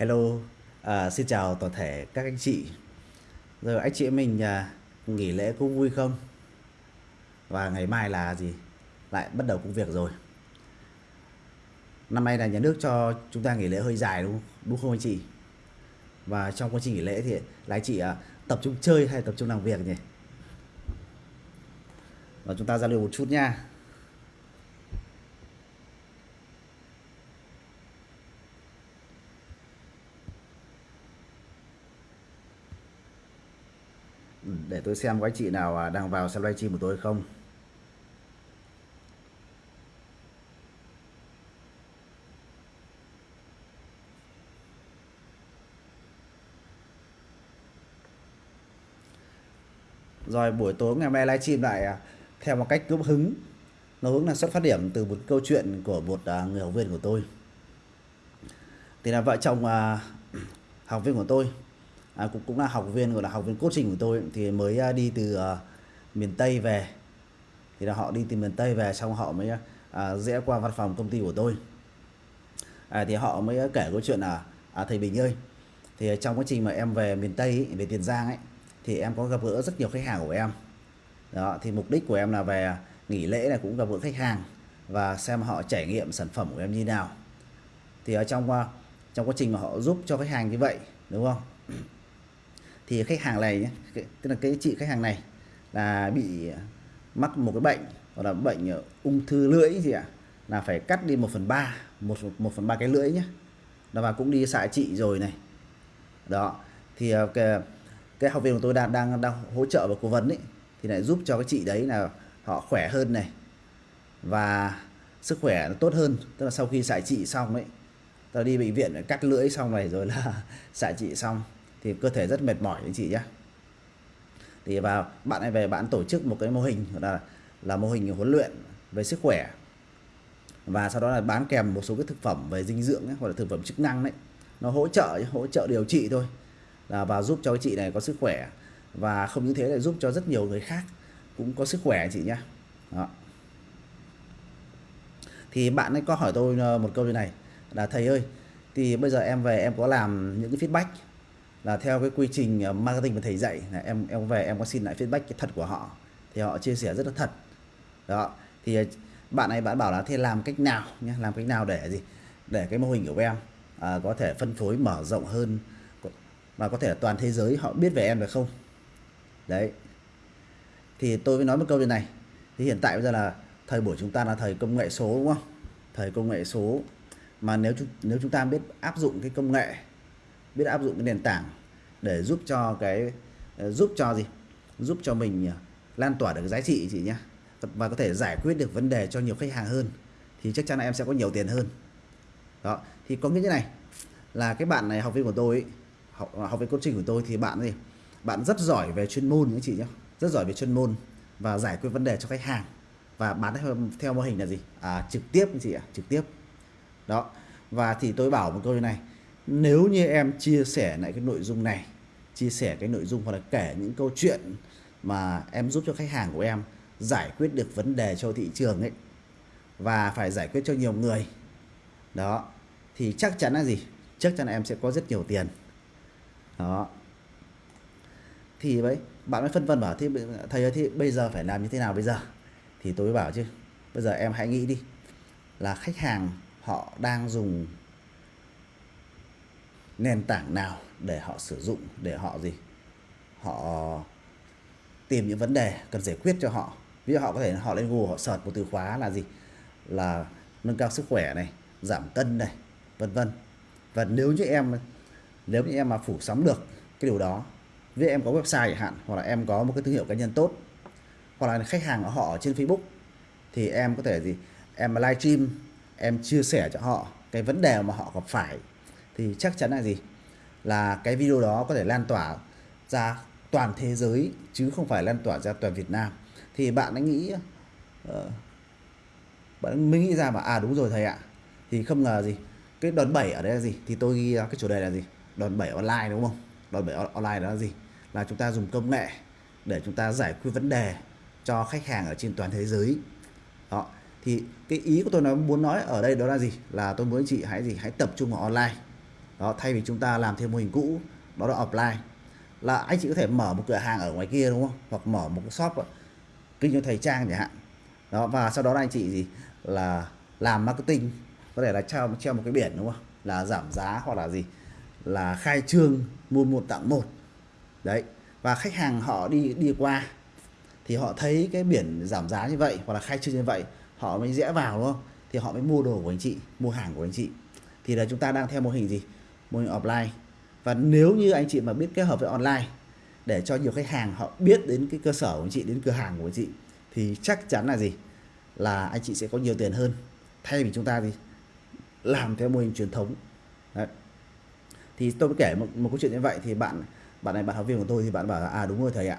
Hello, à, xin chào toàn thể các anh chị. Rồi anh chị em mình à, nghỉ lễ cũng vui không? Và ngày mai là gì? Lại bắt đầu công việc rồi. Năm nay là nhà nước cho chúng ta nghỉ lễ hơi dài đúng không? Đúng không anh chị? Và trong quá trình nghỉ lễ thì là anh chị à, tập trung chơi hay tập trung làm việc nhỉ? Và chúng ta giao lưu một chút nha. Ừ, để tôi xem có anh chị nào à, đang vào xem livestream của tôi không? Rồi, buổi tối ngày mai livestream lại à, theo một cách cướp hứng. Nó hướng là xuất phát điểm từ một câu chuyện của một à, người học viên của tôi. Thì là vợ chồng học viên của tôi à, cũng cũng là học viên gọi là học viên coaching của tôi thì mới à, đi từ uh, miền Tây về. Thì là họ đi từ miền Tây về xong họ mới à, uh, rẽ qua văn phòng công ty của tôi. À, thì họ mới kể câu chuyện là à, thầy Bình ơi thì trong quá trình mà em về miền Tây ấy, về Tiền Giang ấy thì em có gặp gỡ rất nhiều khách hàng của em. Đó thì mục đích của em là về nghỉ lễ này cũng gặp gỡ khách hàng và xem họ trải nghiệm sản phẩm của em như nào. Thì ở trong trong quá trình mà họ giúp cho khách hàng như vậy đúng không? Thì khách hàng này nhé tức là cái chị khách hàng này là bị mắc một cái bệnh hoặc là bệnh ung thư lưỡi gì ạ là phải cắt đi 1 phần ba một một phần ba cái lưỡi nhé. Đó và cũng đi xạ trị rồi này. Đó thì ờ, cái, cái học viên của tôi đang đang đang hỗ trợ và cố vấn ấy thì lại giúp cho cái chị đấy là họ khỏe hơn này. Và sức khỏe nó tốt hơn tức là sau khi xạ trị xong ấy tôi đi bệnh viện cắt lưỡi xong này rồi là xạ trị xong thì cơ thể rất mệt mỏi anh chị nhé thì vào bạn ấy về bạn tổ chức một cái mô hình là là mô hình huấn luyện về sức khỏe. Và sau đó là bán kèm một số cái thực phẩm về dinh dưỡng ấy, hoặc là thực phẩm chức năng đấy. Nó hỗ trợ hỗ trợ điều trị thôi. Là và giúp cho cái chị này có sức khỏe. Và không những thế lại giúp cho rất nhiều người khác cũng có sức khỏe chị nhé đó. thì bạn ấy có hỏi tôi ờ, một câu như này là thầy ơi thì bây giờ em về em có làm những cái feedback là theo cái quy trình ờ, marketing mà thầy dạy là em em về em có xin lại feedback cái thật của họ thì họ chia sẻ rất là thật. Đó thì ờ, bạn này bạn bảo là thế làm cách nào nhé làm cách nào để gì để cái mô hình của em à, có thể phân phối mở rộng hơn và có thể toàn thế giới họ biết về em được không? Đấy. Thì tôi mới nói một câu như này thì hiện tại bây giờ là thời buổi chúng ta là thời công nghệ số đúng không? Thời công nghệ số. Mà nếu nếu chúng ta biết áp dụng cái công nghệ biết áp dụng cái nền tảng để giúp cho cái ờ, giúp cho gì? Giúp cho mình ờ, lan tỏa được giá trị chị nhé và có thể giải quyết được vấn đề cho nhiều khách hàng hơn thì chắc chắn là em sẽ có nhiều tiền hơn. Đó thì có nghĩa như này là cái bạn này học viên của tôi ấy, học, học viên coaching của tôi thì bạn gì bạn rất giỏi về chuyên môn các chị nhé rất giỏi về chuyên môn và giải quyết vấn đề cho khách hàng. Và bán theo, theo mô hình là gì? À, trực tiếp chị ạ trực tiếp. Đó và thì tôi bảo một câu như này nếu như em chia sẻ lại cái nội dung này, chia sẻ cái nội dung hoặc là kể những câu chuyện mà em giúp cho khách hàng của em giải quyết được vấn đề cho thị trường ấy, và phải giải quyết cho nhiều người, đó, thì chắc chắn là gì? Chắc chắn là em sẽ có rất nhiều tiền. Đó. Thì đấy bạn mới phân vân bảo thì thầy ơi thì bây giờ phải làm như thế nào bây giờ? Thì tôi mới bảo chứ, bây giờ em hãy nghĩ đi, là khách hàng họ đang dùng nền tảng nào để họ sử dụng, để họ gì? Họ tìm những vấn đề cần giải quyết cho họ. Ví dụ họ có thể họ lên Google, họ search một từ khóa là gì? Là nâng cao sức khỏe này, giảm cân này, vân vân. Và nếu như em, nếu như em mà phủ sóng được cái điều đó, ví dụ em có website chẳng hạn, hoặc là em có một cái thương hiệu cá nhân tốt, hoặc là khách hàng của họ ở trên Facebook, thì em có thể gì? Em livestream em chia sẻ cho họ cái vấn đề mà họ gặp phải thì chắc chắn là gì? Là cái video đó có thể lan tỏa ra toàn thế giới chứ không phải lan tỏa ra toàn Việt Nam. Thì bạn ấy nghĩ uh, bạn mới nghĩ ra mà à đúng rồi thầy ạ. Thì không ngờ gì? Cái đòn bẩy ở đây là gì? Thì tôi ghi cái chủ đề là gì? Đòn bẩy online đúng không? Đòn bẩy online đó là gì? Là chúng ta dùng công nghệ để chúng ta giải quyết vấn đề cho khách hàng ở trên toàn thế giới. Đó. Thì cái ý của tôi nói muốn nói ở đây đó là gì? Là tôi muốn chị hãy gì? Hãy tập trung vào online đó, thay vì chúng ta làm theo mô hình cũ, đó là offline là anh chị có thể mở một cửa hàng ở ngoài kia, đúng không? Hoặc mở một cái shop, kinh doanh thời trang chẳng hạn. Đó, và sau đó là anh chị gì? Là làm marketing, có thể là treo treo một cái biển, đúng không? Là giảm giá hoặc là gì? Là khai trương mua một tặng một. Đấy, và khách hàng họ đi đi qua, thì họ thấy cái biển giảm giá như vậy hoặc là khai trương như vậy, họ mới rẽ vào, đúng không? Thì họ mới mua đồ của anh chị, mua hàng của anh chị. Thì là chúng ta đang theo mô hình gì? Mô hình offline. Và nếu như anh chị mà biết kết hợp với online để cho nhiều khách hàng họ biết đến cái cơ sở của anh chị đến cửa hàng của anh chị thì chắc chắn là gì? Là anh chị sẽ có nhiều tiền hơn. Thay vì chúng ta gì làm theo mô hình truyền thống. Đấy. thì tôi kể một, một câu chuyện như vậy thì bạn bạn này bạn học viên của tôi thì bạn bảo là à đúng rồi thầy ạ.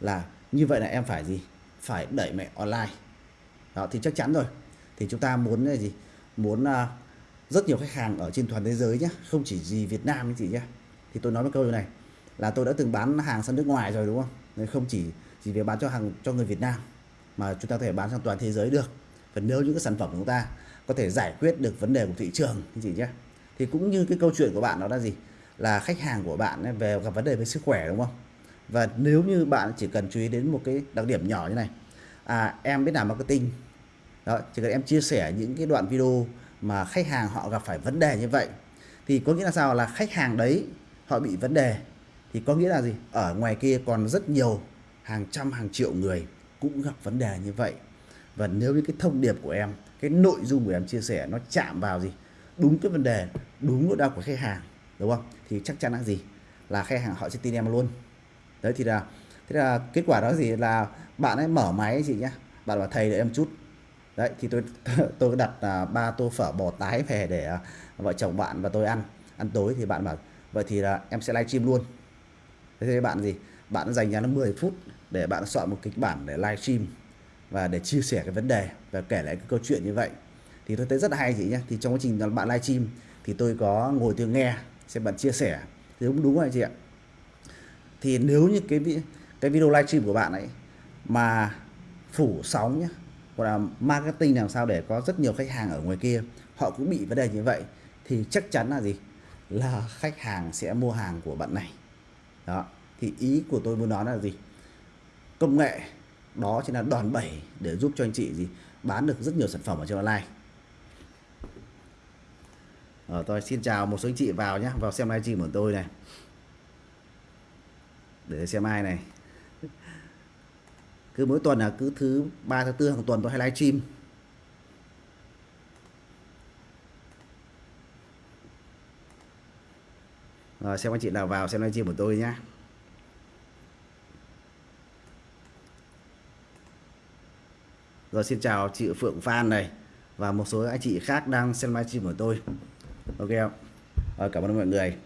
Là như vậy là em phải gì? Phải đẩy mẹ online. Đó thì chắc chắn rồi. Thì chúng ta muốn là gì? Muốn uh, rất nhiều khách hàng ở trên toàn thế giới nhé không chỉ gì Việt Nam anh chị nhé thì tôi nói một câu như này, là tôi đã từng bán hàng sang nước ngoài rồi đúng không? Nên không chỉ chỉ việc bán cho hàng, cho người Việt Nam, mà chúng ta có thể bán sang toàn thế giới được. Và nếu những cái sản phẩm của chúng ta có thể giải quyết được vấn đề của thị trường anh chị nhé thì cũng như cái câu chuyện của bạn đó là gì? Là khách hàng của bạn về gặp vấn đề về sức khỏe đúng không? Và nếu như bạn chỉ cần chú ý đến một cái đặc điểm nhỏ như này à em biết làm marketing. Đó, chỉ cần em chia sẻ những cái đoạn video mà khách hàng họ gặp phải vấn đề như vậy, thì có nghĩa là sao? Là khách hàng đấy, họ bị vấn đề, thì có nghĩa là gì? Ở ngoài kia còn rất nhiều, hàng trăm, hàng triệu người cũng gặp vấn đề như vậy. Và nếu như cái thông điệp của em, cái nội dung của em chia sẻ nó chạm vào gì? Đúng cái vấn đề, đúng nỗi đau của khách hàng, đúng không? Thì chắc chắn là gì? Là khách hàng họ sẽ tin em luôn. Đấy, thì là, thế là kết quả đó gì? Là bạn ấy mở máy chị nhá, bạn bảo thầy để em chút đấy, thì tôi tôi đặt à, ba tô phở bò tái về để à, vợ chồng bạn và tôi ăn ăn tối thì bạn bảo, vậy thì là em sẽ livestream luôn. Thế thì bạn gì? Bạn dành ra nó 10 phút để bạn soạn một kịch bản để livestream và để chia sẻ cái vấn đề và kể lại cái câu chuyện như vậy. Thì tôi thấy rất là hay chị nhé thì trong quá trình bạn livestream thì tôi có ngồi tôi nghe xem bạn chia sẻ. Thì đúng đúng rồi chị ạ. Thì nếu như cái cái video livestream của bạn ấy mà phủ sóng nhé hoặc là marketing làm sao để có rất nhiều khách hàng ở ngoài kia. Họ cũng bị vấn đề như vậy. Thì chắc chắn là gì? Là khách hàng sẽ mua hàng của bạn này. Đó. Thì ý của tôi muốn nói là gì? Công nghệ đó chính là đòn bẩy để giúp cho anh chị gì? Bán được rất nhiều sản phẩm ở trên online. Ờ, tôi xin chào một số anh chị vào nhé vào xem livestream của tôi này. Để xem ai này cứ mỗi tuần là cứ thứ ba thứ tư hàng tuần tôi hay livestream. Rồi xem anh chị nào vào xem livestream của tôi nhé rồi xin chào chị Phượng Phan này và một số anh chị khác đang xem livestream của tôi. Ok không? Rồi, cảm ơn mọi người.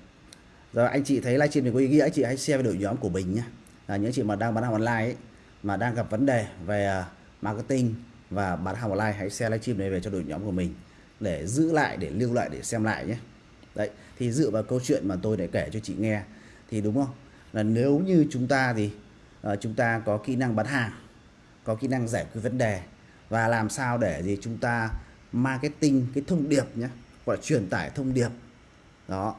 Rồi anh chị thấy livestream này có ý nghĩa anh chị hãy share với đội nhóm của mình nhé là những chị mà đang bán hàng online ấy, mà đang gặp vấn đề về à, marketing và bán hàng online hãy share livestream này về cho đội nhóm của mình để giữ lại để lưu lại để xem lại nhé. Đấy thì dựa vào câu chuyện mà tôi để kể cho chị nghe thì đúng không? Là nếu như chúng ta thì uh, chúng ta có kỹ năng bán hàng có kỹ năng giải quyết vấn đề và làm sao để gì chúng ta marketing cái thông điệp nhé gọi là truyền tải thông điệp đó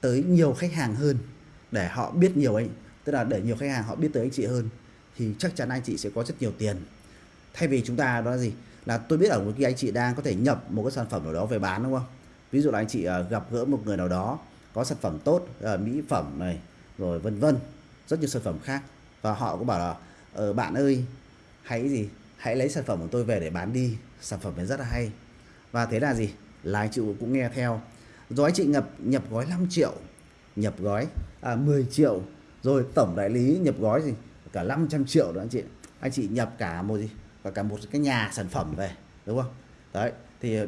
tới nhiều khách hàng hơn để họ biết nhiều anh tức là để nhiều khách hàng họ biết tới anh chị hơn thì chắc chắn anh chị sẽ có rất nhiều tiền. Thay vì chúng ta đó là gì? Là tôi biết ở một cái anh chị đang có thể nhập một cái sản phẩm nào đó về bán đúng không? Ví dụ là anh chị à, gặp gỡ một người nào đó có sản phẩm tốt à, mỹ phẩm này rồi vân vân rất nhiều sản phẩm khác. Và họ cũng bảo là ờ, bạn ơi hãy gì? Hãy lấy sản phẩm của tôi về để bán đi sản phẩm này rất là hay. Và thế là gì? Là anh chị cũng nghe theo. Rồi anh chị nhập nhập gói 5 triệu nhập gói à, 10 triệu rồi tổng đại lý nhập gói gì cả 500 triệu đó anh chị. Anh chị nhập cả một gì? Và cả một cái nhà sản phẩm về, đúng không? Đấy, thì ờ,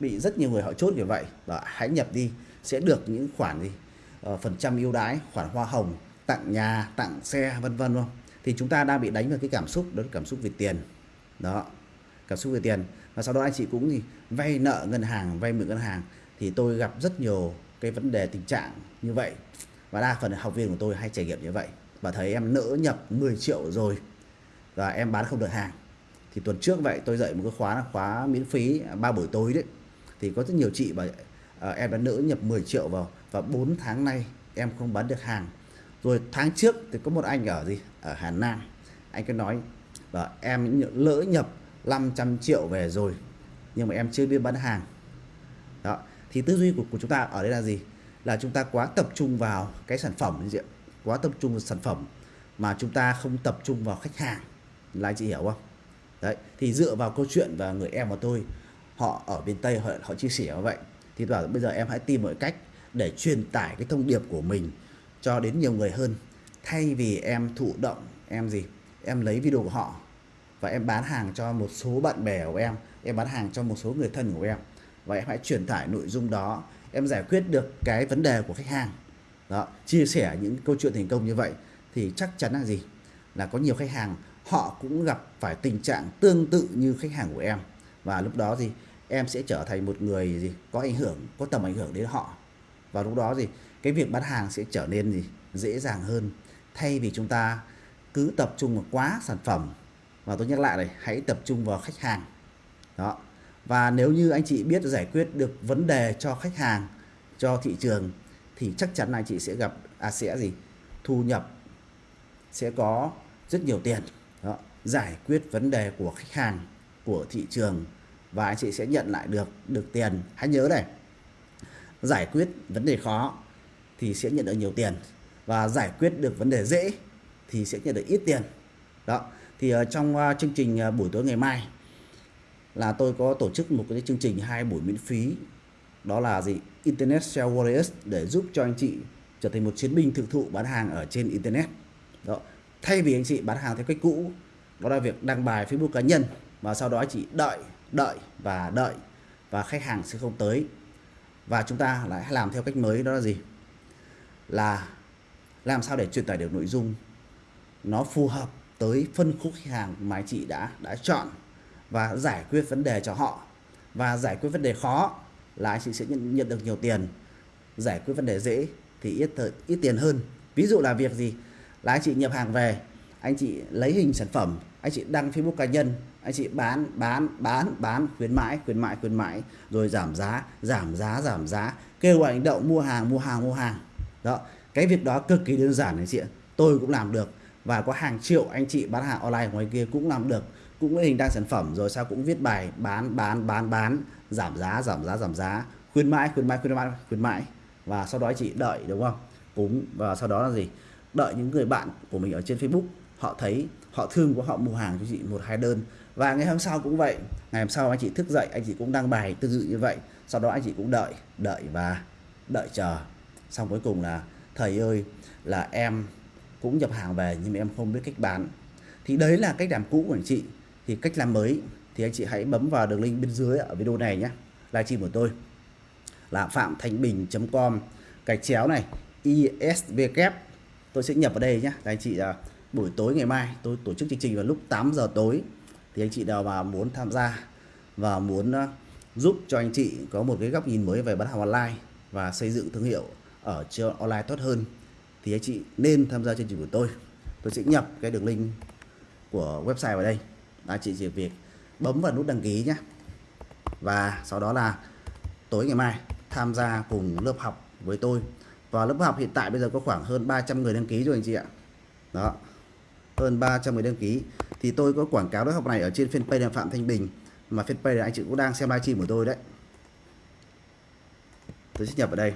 bị rất nhiều người họ chốt như vậy. Và hãy nhập đi, sẽ được những khoản gì? Ờ, phần trăm ưu đãi, khoản hoa hồng, tặng nhà, tặng xe, vân vân không? Thì chúng ta đang bị đánh vào cái cảm xúc, đó là cảm xúc về tiền. Đó, cảm xúc về tiền. Và sau đó anh chị cũng gì vay nợ ngân hàng, vay mượn ngân hàng. Thì tôi gặp rất nhiều cái vấn đề, tình trạng như vậy. Và đa phần học viên của tôi hay trải nghiệm như vậy và thấy em nỡ nhập 10 triệu rồi và em bán không được hàng. Thì tuần trước vậy tôi dạy một cái khóa là khóa miễn phí ba buổi tối đấy. Thì có rất nhiều chị và à, ờ, em đã nỡ nhập 10 triệu vào và 4 tháng nay em không bán được hàng. Rồi tháng trước thì có một anh ở gì? Ở Hà Nam. Anh cứ nói và em lỡ nhập 500 triệu về rồi nhưng mà em chưa biết bán hàng. Đó thì tư duy của, của chúng ta ở đây là gì? Là chúng ta quá tập trung vào cái sản phẩm gì quá tập trung vào sản phẩm mà chúng ta không tập trung vào khách hàng. Là anh chị hiểu không? Đấy thì dựa vào câu chuyện và người em của tôi họ ở bên tây họ, họ chia sẻ như vậy. Thì bảo bây giờ em hãy tìm mọi cách để truyền tải cái thông điệp của mình cho đến nhiều người hơn. Thay vì em thụ động em gì? Em lấy video của họ và em bán hàng cho một số bạn bè của em em bán hàng cho một số người thân của em. Và em hãy truyền tải nội dung đó em giải quyết được cái vấn đề của khách hàng đó, chia sẻ những câu chuyện thành công như vậy thì chắc chắn là gì? Là có nhiều khách hàng, họ cũng gặp phải tình trạng tương tự như khách hàng của em. Và lúc đó gì em sẽ trở thành một người gì, có ảnh hưởng, có tầm ảnh hưởng đến họ. Và lúc đó gì cái việc bán hàng sẽ trở nên gì? Dễ dàng hơn. Thay vì chúng ta cứ tập trung vào quá sản phẩm và tôi nhắc lại này, hãy tập trung vào khách hàng. Đó. Và nếu như anh chị biết giải quyết được vấn đề cho khách hàng, cho thị trường thì chắc chắn anh chị sẽ gặp à sẽ gì? Thu nhập sẽ có rất nhiều tiền. Đó. giải quyết vấn đề của khách hàng của thị trường và anh chị sẽ nhận lại được được tiền. Hãy nhớ này giải quyết vấn đề khó thì sẽ nhận được nhiều tiền và giải quyết được vấn đề dễ thì sẽ nhận được ít tiền. Đó thì uh, trong uh, chương trình uh, buổi tối ngày mai là tôi có tổ chức một cái chương trình hai buổi miễn phí đó là gì? Internet Sale Warriors để giúp cho anh chị trở thành một chiến binh thực thụ bán hàng ở trên Internet. Đó. Thay vì anh chị bán hàng theo cách cũ, đó là việc đăng bài Facebook cá nhân và sau đó anh chị đợi đợi và đợi và khách hàng sẽ không tới. Và chúng ta lại làm theo cách mới, đó là gì? Là làm sao để truyền tải được nội dung nó phù hợp tới phân khúc khách hàng mà anh chị đã đã chọn và giải quyết vấn đề cho họ. Và giải quyết vấn đề khó là anh chị sẽ nhận, nhận được nhiều tiền giải quyết vấn đề dễ thì ít thời, ít tiền hơn. Ví dụ là việc gì? Là anh chị nhập hàng về anh chị lấy hình sản phẩm anh chị đăng Facebook cá nhân anh chị bán bán bán bán khuyến mãi khuyến mãi khuyến mãi rồi giảm giá giảm giá giảm giá kêu gọi hành động mua hàng mua hàng mua hàng. Đó cái việc đó cực kỳ đơn giản anh chị ạ. Tôi cũng làm được và có hàng triệu anh chị bán hàng online ngoài kia cũng làm được cũng lấy hình đăng sản phẩm rồi sao cũng viết bài bán bán bán bán giảm giá giảm giá giảm giá. Khuyến mãi khuyến mãi khuyến mãi khuyến mãi. Và sau đó anh chị đợi, đúng không? Cúng. Và sau đó là gì? Đợi những người bạn của mình ở trên Facebook. Họ thấy, họ thương của họ mua hàng cho chị một hai đơn. Và ngày hôm sau cũng vậy. Ngày hôm sau anh chị thức dậy, anh chị cũng đăng bài tương tự như vậy. Sau đó anh chị cũng đợi đợi và đợi chờ. Xong cuối cùng là, thầy ơi, là em cũng nhập hàng về nhưng mà em không biết cách bán. Thì đấy là cách làm cũ của anh chị. Thì cách làm mới thì anh chị hãy bấm vào đường link bên dưới ở video này nhé. Livestream của tôi là phạm thanh bình com. Gạch chéo này isvk tôi sẽ nhập vào đây nhé. Anh chị là buổi tối ngày mai tôi tổ chức chương trình vào lúc 8 giờ tối. Thì anh chị nào mà muốn tham gia và muốn à, giúp cho anh chị có một cái góc nhìn mới về bán hàng online và xây dựng thương hiệu ở trên online tốt hơn, thì anh chị nên tham gia chương trình của tôi. Tôi sẽ nhập cái đường link của website vào đây. Anh chị chỉ việc bấm vào nút đăng ký nhé. Và sau đó là tối ngày mai tham gia cùng lớp học với tôi. Và lớp học hiện tại bây giờ có khoảng hơn 300 người đăng ký rồi anh chị ạ. Đó, hơn 300 người đăng ký. Thì tôi có quảng cáo lớp học này ở trên fanpage là Phạm Thanh Bình, mà fanpage là anh chị cũng đang xem livestream của tôi đấy. Tôi sẽ nhập ở đây.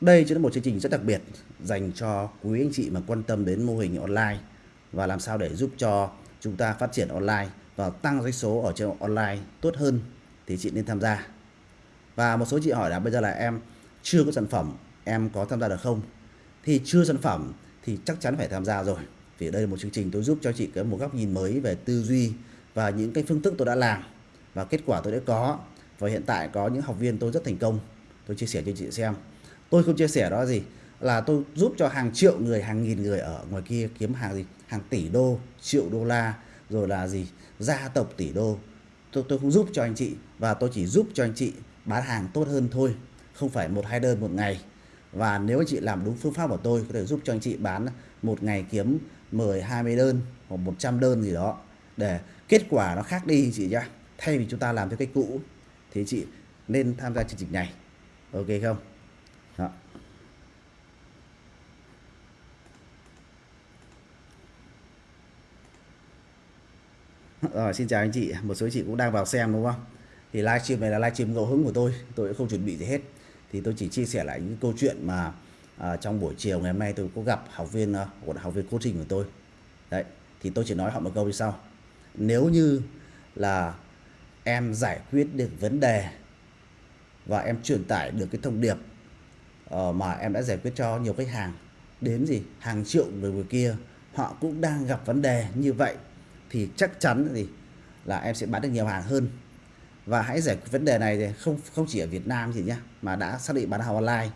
Đây chính là một chương trình rất đặc biệt dành cho quý anh chị mà quan tâm đến mô hình online và làm sao để giúp cho chúng ta phát triển online và tăng doanh số ở trên online tốt hơn thì chị nên tham gia. Và một số chị hỏi là bây giờ là em chưa có sản phẩm, em có tham gia được không? Thì chưa sản phẩm thì chắc chắn phải tham gia rồi. Vì đây là một chương trình tôi giúp cho chị có một góc nhìn mới về tư duy và những cái phương thức tôi đã làm và kết quả tôi đã có. Và hiện tại có những học viên tôi rất thành công. Tôi chia sẻ cho chị xem. Tôi không chia sẻ đó gì là tôi giúp cho hàng triệu người, hàng nghìn người ở ngoài kia kiếm hàng gì? Hàng tỷ đô, triệu đô la, rồi là gì? Gia tộc tỷ đô. Tôi tôi không giúp cho anh chị và tôi chỉ giúp cho anh chị bán hàng tốt hơn thôi, không phải một hai đơn một ngày. Và nếu anh chị làm đúng phương pháp của tôi, có thể giúp cho anh chị bán một ngày kiếm 10 20 đơn hoặc 100 đơn gì đó. Để kết quả nó khác đi chị nhá. Thay vì chúng ta làm theo cách cũ, thì chị nên tham gia chương trình này. Ok không đó. Rồi xin chào anh chị, một số anh chị cũng đang vào xem đúng không? Thì livestream này là livestream ngẫu hứng của tôi, tôi cũng không chuẩn bị gì hết. Thì tôi chỉ chia sẻ lại những câu chuyện mà à, trong buổi chiều ngày hôm nay tôi có gặp học viên à, của học viên coaching của tôi. Đấy, thì tôi chỉ nói họ một câu như sau. Nếu như là em giải quyết được vấn đề và em truyền tải được cái thông điệp uh, mà em đã giải quyết cho nhiều khách hàng đến gì hàng triệu người người kia họ cũng đang gặp vấn đề như vậy thì chắc chắn gì là em sẽ bán được nhiều hàng hơn. Và hãy giải quyết vấn đề này thì không không chỉ ở Việt Nam chị nhá, mà đã xác định bán hàng online.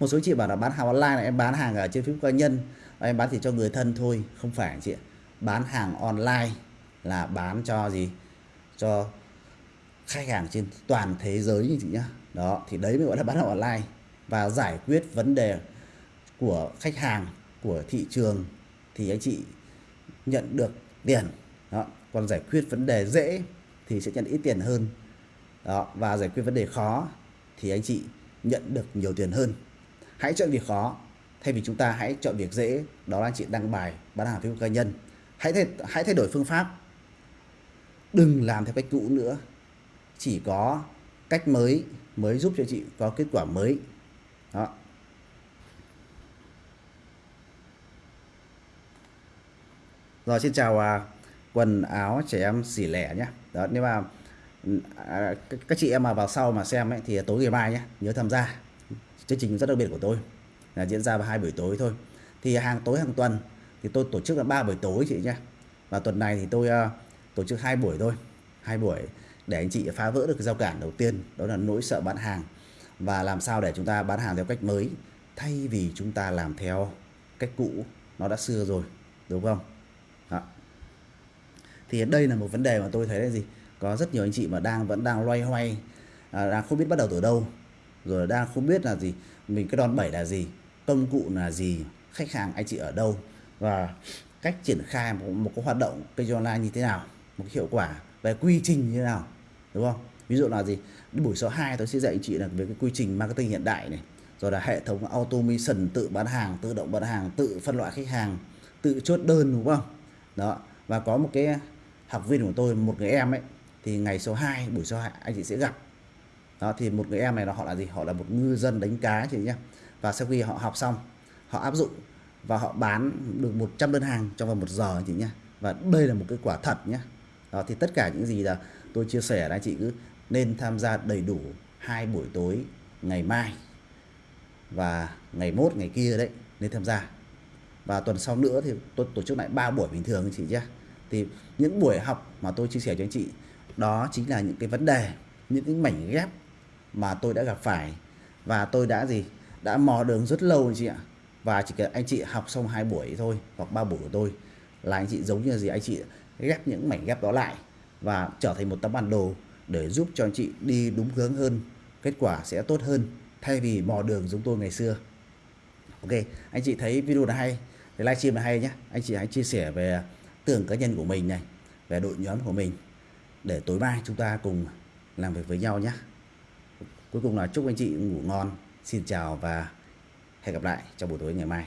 Một số chị bảo là bán hàng online là em bán hàng ở trên Facebook cá nhân, và em bán chỉ cho người thân thôi, không phải chị bán hàng online là bán cho gì? Cho khách hàng trên toàn thế giới như chị nhá. Đó, thì đấy mới gọi là bán hàng online. Và giải quyết vấn đề của khách hàng, của thị trường thì anh chị nhận được tiền đó. Còn giải quyết vấn đề dễ thì sẽ nhận ít tiền hơn. Đó. Và giải quyết vấn đề khó thì anh chị nhận được nhiều tiền hơn. Hãy chọn việc khó thay vì chúng ta hãy chọn việc dễ. Đó là anh chị đăng bài bán hàng Facebook cá nhân. Hãy thay, hãy thay đổi phương pháp. Đừng làm theo cách cũ nữa. Chỉ có cách mới mới giúp cho chị có kết quả mới. Đó. Rồi xin chào à, quần áo trẻ em xỉ lẻ nhé đó nếu mà à, các chị em mà vào sau mà xem ấy, thì tối ngày mai nhé nhớ tham gia. Chương trình rất đặc biệt của tôi là diễn ra vào hai buổi tối thôi. Thì hàng tối hàng tuần thì tôi tổ chức là ba buổi tối chị nhé và tuần này thì tôi uh, tổ chức hai buổi thôi. Hai buổi để anh chị phá vỡ được cái giao cản đầu tiên đó là nỗi sợ bán hàng. Và làm sao để chúng ta bán hàng theo cách mới thay vì chúng ta làm theo cách cũ nó đã xưa rồi đúng không? Đó thì đây là một vấn đề mà tôi thấy là gì? Có rất nhiều anh chị mà đang vẫn đang loay hoay à, đang không biết bắt đầu từ đâu. Rồi đang không biết là gì mình cái đòn bẩy là gì công cụ là gì khách hàng anh chị ở đâu và cách triển khai một, một cái hoạt động kênh online như thế nào một cái hiệu quả về quy trình như thế nào đúng không? Ví dụ là gì? Buổi số 2 tôi sẽ dạy anh chị là về cái quy trình marketing hiện đại này rồi là hệ thống automation tự bán hàng tự động bán hàng tự phân loại khách hàng tự chốt đơn đúng không? Đó và có một cái học viên của tôi, một người em ấy, thì ngày số 2 buổi số 2 anh chị sẽ gặp. Đó, thì một người em này là họ là gì? Họ là một ngư dân đánh cá chị nhé và sau khi họ học xong, họ áp dụng và họ bán được 100 đơn hàng trong vòng một giờ chị nhé và đây là một cái quả thật nhé đó, thì tất cả những gì là tôi chia sẻ là chị cứ nên tham gia đầy đủ hai buổi tối, ngày mai và ngày mốt, ngày kia đấy, nên tham gia. Và tuần sau nữa thì tôi tổ chức lại ba buổi bình thường chị nhé thì những buổi học mà tôi chia sẻ cho anh chị, đó chính là những cái vấn đề, những cái mảnh ghép mà tôi đã gặp phải. Và tôi đã gì? Đã mò đường rất lâu anh chị ạ. Và chỉ cần anh chị học xong hai buổi thôi, hoặc ba buổi của tôi, là anh chị giống như là gì? Anh chị ghép những mảnh ghép đó lại và trở thành một tấm bản đồ để giúp cho anh chị đi đúng hướng hơn, kết quả sẽ tốt hơn, thay vì mò đường giống tôi ngày xưa. Ok, anh chị thấy video này hay, thì livestream này hay nhé anh chị hãy chia sẻ về tường cá nhân của mình này, về đội nhóm của mình, để tối mai chúng ta cùng làm việc với nhau nhé. Cuối cùng là chúc anh chị ngủ ngon. Xin chào và hẹn gặp lại trong buổi tối ngày mai.